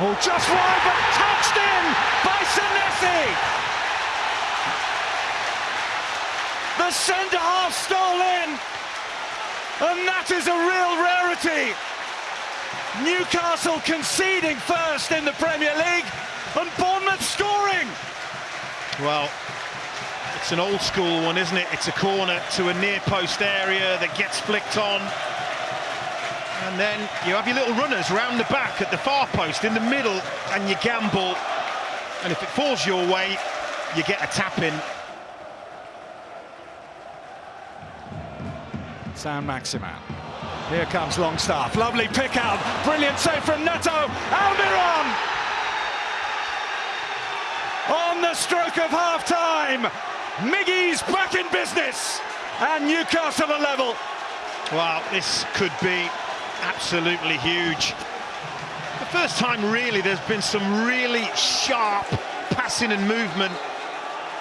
Oh, just wide, but touched in by Senesi. The centre half stole in, and that is a real rarity. Newcastle conceding first in the Premier League, and Bournemouth scoring. Well, it's an old school one, isn't it? It's a corner to a near post area that gets flicked on. And then you have your little runners round the back at the far post in the middle, and you gamble. And if it falls your way, you get a tap in. Saint-Maximin. Here comes Longstaff. Lovely pick out. Brilliant save from Neto. Almiron! On the stroke of half time. Miggy's back in business. And Newcastle are level. Well, this could be absolutely huge. The first time, really, there's been some really sharp passing and movement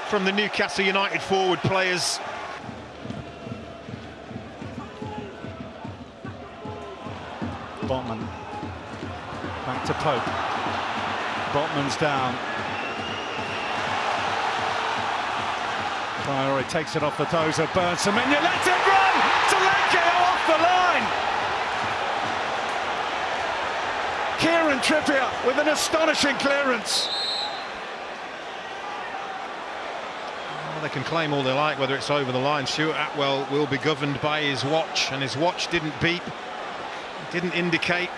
from the Newcastle United forward players. Botman. Back to Pope. Botman's down. Priori takes it off the toes of Burns. Semenyo lets it run! Solanke off the line! Kieran Trippier with an astonishing clearance. Well, they can claim all they like, whether it's over the line. Stuart Attwell will be governed by his watch, and his watch didn't beep, didn't indicate.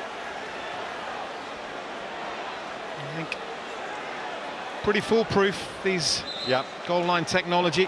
I think pretty foolproof, these Yep. goal line technology.